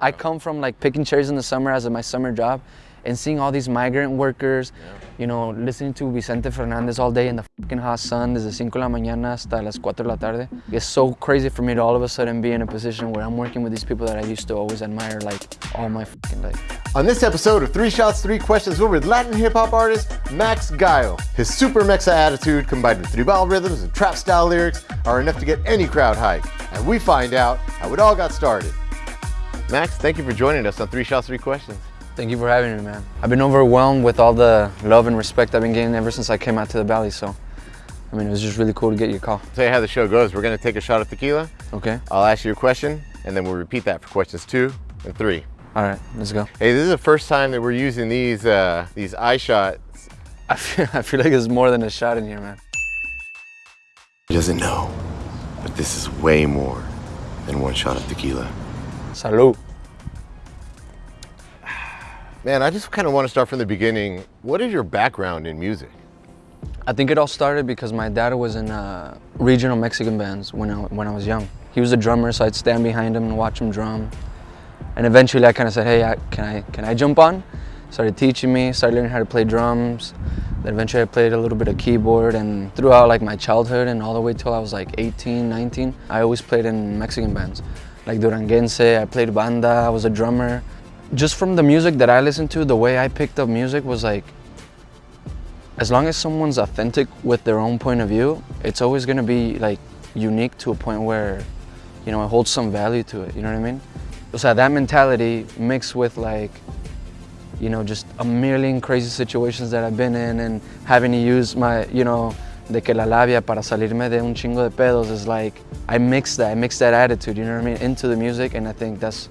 I come from like picking cherries in the summer as my summer job and seeing all these migrant workers, you know, listening to Vicente Fernandez all day in the fucking hot sun desde 5 de la mañana hasta las 4 de la tarde. It's so crazy for me to all of a sudden be in a position where I'm working with these people that I used to always admire like all my fucking life. On this episode of Three Shots, Three Questions, we're with Latin hip hop artist Max Gallo. His super mexa attitude combined with tribal rhythms and trap style lyrics are enough to get any crowd hyped. And we find out how it all got started. Max, thank you for joining us on Three Shots, Three Questions. Thank you for having me, man. I've been overwhelmed with all the love and respect I've been getting ever since I came out to the Valley, so I mean, it was just really cool to get your call. I'll tell you how the show goes. We're gonna take a shot of tequila. Okay? I'll ask you a question, and then we'll repeat that for questions two and three. All right, let's go. Hey, this is the first time that we're using these uh, these eye shots. I feel, I feel like there's more than a shot in here, man. He doesn't know, but this is way more than one shot of tequila. Salud. Man, I just kind of want to start from the beginning. What is your background in music? I think it all started because my dad was in uh, regional Mexican bands when I, when I was young. He was a drummer, so I'd stand behind him and watch him drum. And eventually I kind of said, hey, I, can, I, can I jump on? Started teaching me, started learning how to play drums. Then eventually I played a little bit of keyboard and throughout like my childhood and all the way till I was like 18, 19, I always played in Mexican bands. Like Duranguense, I played banda, I was a drummer. Just from the music that I listened to, the way I picked up music was like, as long as someone's authentic with their own point of view, it's always gonna be like unique to a point where, you know, it holds some value to it, you know what I mean? So that mentality mixed with like, you know, just a million crazy situations that I've been in and having to use my, you know, de que la labia para salirme de un chingo de pedos is like, I mix that, I mix that attitude, you know what I mean, into the music and I think that's,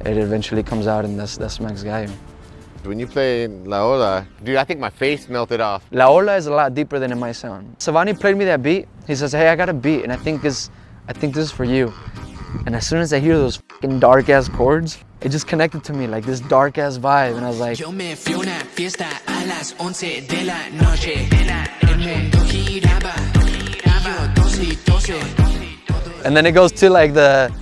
it eventually comes out and that's, that's Max Gallo. When you play La Ola, dude, I think my face melted off. La Ola is a lot deeper than it might sound. Savani played me that beat. He says, hey, I got a beat and I think this, I think this is for you. And as soon as I hear those fucking dark ass chords, it just connected to me like this dark ass vibe. And I was like, Yo me fui una fiesta a las 11 de la noche. El mundo giraba, yo tose y and then it goes to like the,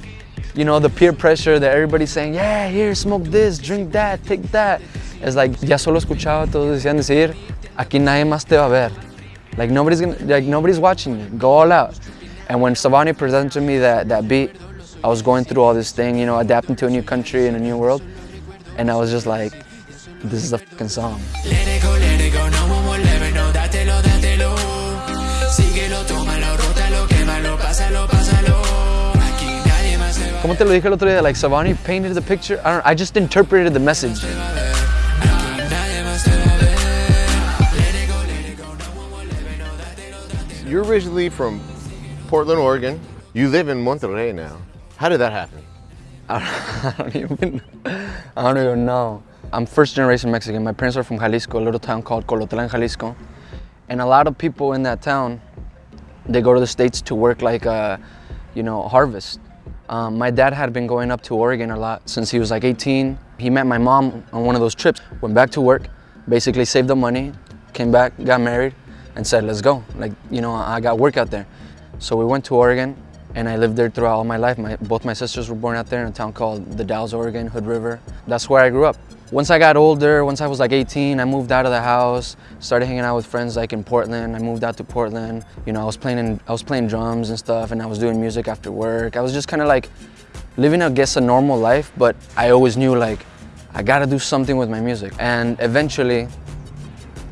you know, the peer pressure that everybody's saying, yeah, here, smoke this, drink that, take that. It's like, ya solo escuchaba todos decían decir, aquí nadie más te va a ver. Like nobody's gonna, like nobody's watching you, go all out. And when Savani presented to me that, that beat, I was going through all this thing, you know, adapting to a new country and a new world. And I was just like, this is a fucking song. Como te lo dije el otro día, like Savani painted the picture, I don't I just interpreted the message. a ver. Aquí nadie más te va a ver. Let it go, let it go, no more volver, no, dátelo, dátelo. You're originally from Portland, Oregon. You live in Monterrey now. How did that happen? I don't even, I don't even know. I'm first generation Mexican. My parents are from Jalisco, a little town called Colotlan, Jalisco. And a lot of people in that town, they go to the States to work like, uh, you know, harvest. Um, my dad had been going up to Oregon a lot since he was like 18. He met my mom on one of those trips, went back to work, basically saved the money, came back, got married, and said, let's go. Like, you know, I got work out there. So we went to Oregon, and I lived there throughout all my life. My, both my sisters were born out there in a town called The Dalles, Oregon, Hood River. That's where I grew up. Once I got older, once I was like 18, I moved out of the house, started hanging out with friends like in Portland. I moved out to Portland. You know, I was playing, in, I was playing drums and stuff, and I was doing music after work. I was just kind of like living, I guess, a normal life, but I always knew like, I gotta do something with my music. And eventually,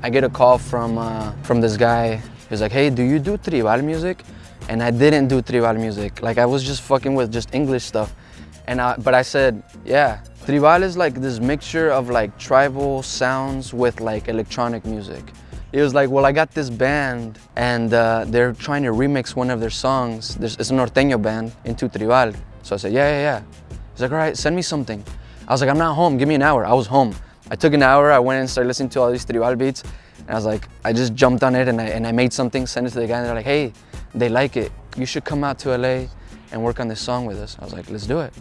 I get a call from, uh, from this guy. He's like, hey, do you do tribal music? And I didn't do tribal music. Like I was just fucking with just English stuff. And I, but I said, yeah, tribal is like this mixture of like tribal sounds with like electronic music. It was like, well, I got this band and uh, they're trying to remix one of their songs. There's, it's a norteño band into tribal. So I said, yeah, yeah, yeah. He's like, all right, send me something. I was like, I'm not home, give me an hour. I was home. I took an hour, I went and started listening to all these tribal beats. And I was like, I just jumped on it and I, and I made something, sent it to the guy and they're like, hey, they like it. You should come out to LA and work on this song with us. I was like, let's do it.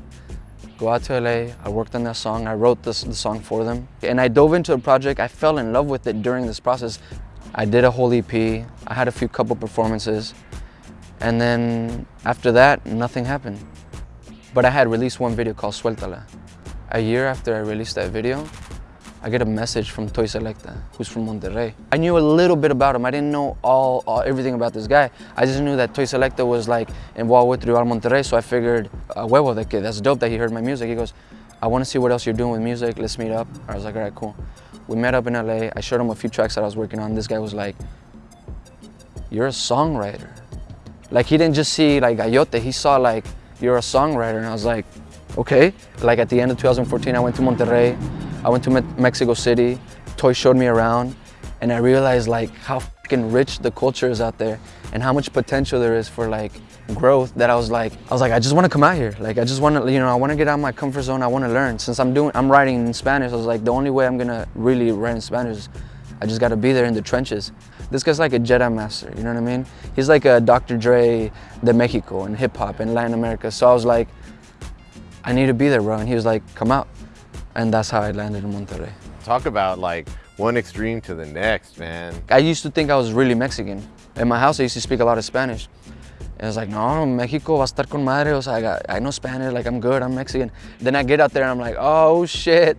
Go out to LA, I worked on that song, I wrote this, the song for them. And I dove into a project, I fell in love with it during this process. I did a whole EP, I had a few couple performances. And then after that, nothing happened. But I had released one video called Suéltala. a year after I released that video, I get a message from Toy Selectah, who's from Monterrey. I knew a little bit about him. I didn't know all, all everything about this guy. I just knew that Toy Selectah was like involved with Tribal Monterrey, so I figured, a huevo, de que that's dope that he heard my music. He goes, I want to see what else you're doing with music. Let's meet up. I was like, all right, cool. We met up in LA. I showed him a few tracks that I was working on. This guy was like, you're a songwriter. Like he didn't just see like Gayote, he saw like, you're a songwriter. And I was like, okay. Like at the end of 2014, I went to Monterrey. I went to Me Mexico City. Toy showed me around. And I realized like how fucking rich the culture is out there and how much potential there is for like growth that I was like, I was like, I just want to come out here. Like, I just want to, you know, I want to get out of my comfort zone. I want to learn. Since I'm doing, I'm writing in Spanish, I was like, the only way I'm going to really write in Spanish is I just got to be there in the trenches. This guy's like a Jedi master, you know what I mean? He's like a Dr. Dre de Mexico and hip hop and Latin America. So I was like, I need to be there, bro. And he was like, come out. And that's how I landed in Monterrey. Talk about like one extreme to the next, man. I used to think I was really Mexican. In my house, I used to speak a lot of Spanish. And was like, no, Mexico va a estar con madre. O sea, I, got, I know Spanish, like I'm good, I'm Mexican. Then I get out there and I'm like, oh shit.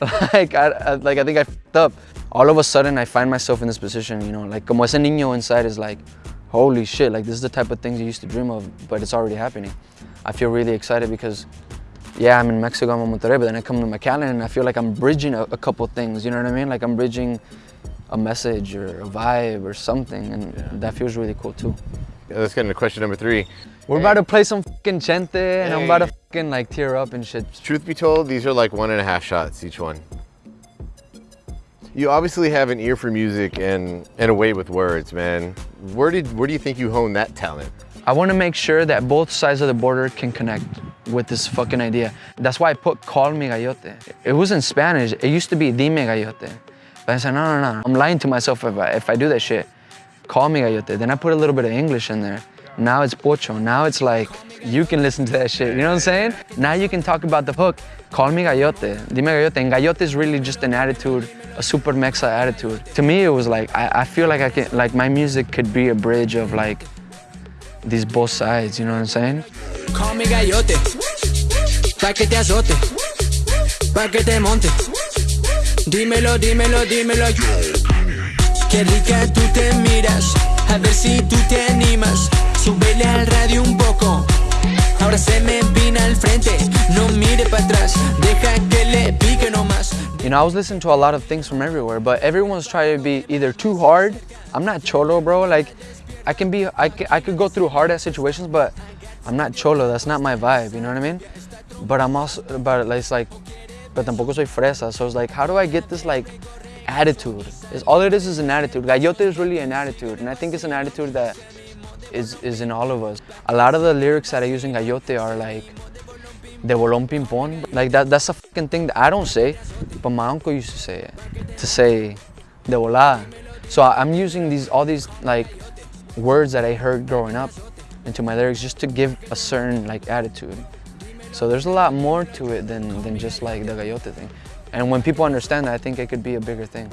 like, I, I, like, I think I fucked up. All of a sudden, I find myself in this position, you know, like, como ese niño inside is like, holy shit, like this is the type of things you used to dream of, but it's already happening. I feel really excited because yeah, I'm in Mexico, I'm in Monterrey, but then I come to McAllen and I feel like I'm bridging a, a, couple things, you know what I mean? Like I'm bridging a message or a vibe or something, and yeah. that feels really cool too. Yeah, let's get into question number three. We're hey. about to play some fucking Chente, hey. and I'm about to fucking like tear up and shit. Truth be told, these are like one and a half shots each one. You obviously have an ear for music and, and a way with words, man. Where did where do you think you hone that talent? I want to make sure that both sides of the border can connect with this fucking idea. That's why I put Call Me gallote. It was in Spanish. It used to be Dime gallote. But I said, no, no, no. I'm lying to myself if I, if I do that shit. Call me gallote. Then I put a little bit of English in there. Now it's Pocho. Now it's like, you can listen to that shit. You know what I'm saying? Now you can talk about the hook. Call me Gayote. Dime gallote. And gallote is really just an attitude, a super mexa attitude. To me, it was like, I, I feel like I can, like my music could be a bridge of like, these both sides, you know what I'm saying? Call me Gayote. Pa' que te azote. Pa' que te monte. Dímelo, dímelo, dímelo. Qué rica tú te miras. A ver si tú te animas. Súbele al radio un poco. Ahora se me al frente. No mire para atrás. Deja que le pique nomás. You know, I was listening to a lot of things from everywhere, but everyone's trying to be either too hard. I'm not cholo, bro. Like, I can be, I, can, I could go through hard ass situations, but I'm not cholo. That's not my vibe. You know what I mean? But I'm also, but it's like, but tampoco soy fresa. So it's like, how do I get this like attitude? It's, all it is is an attitude. Gayote is really an attitude, and I think it's an attitude that is is in all of us. A lot of the lyrics that I use in Gayote are like de bolón ping pong. Like that, that's a fucking thing that I don't say, but my uncle used to say it. To say de volada. So I'm using these all these like words that I heard growing up into my lyrics just to give a certain like attitude. So there's a lot more to it than, than just like the Gayote thing. And when people understand that, I think it could be a bigger thing.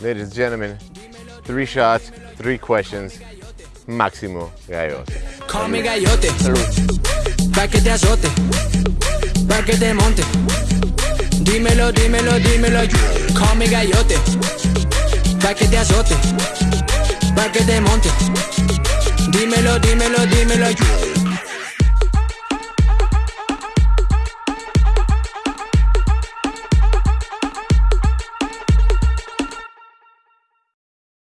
Ladies and gentlemen, three shots, three questions, Maximo Gayote. Call me Gayote, pa' que te azote, pa' que te monte. Dímelo, dímelo, dímelo, call me Gayote, pa' que te azote. pa' que te monte. Dímelo, dímelo, dímelo.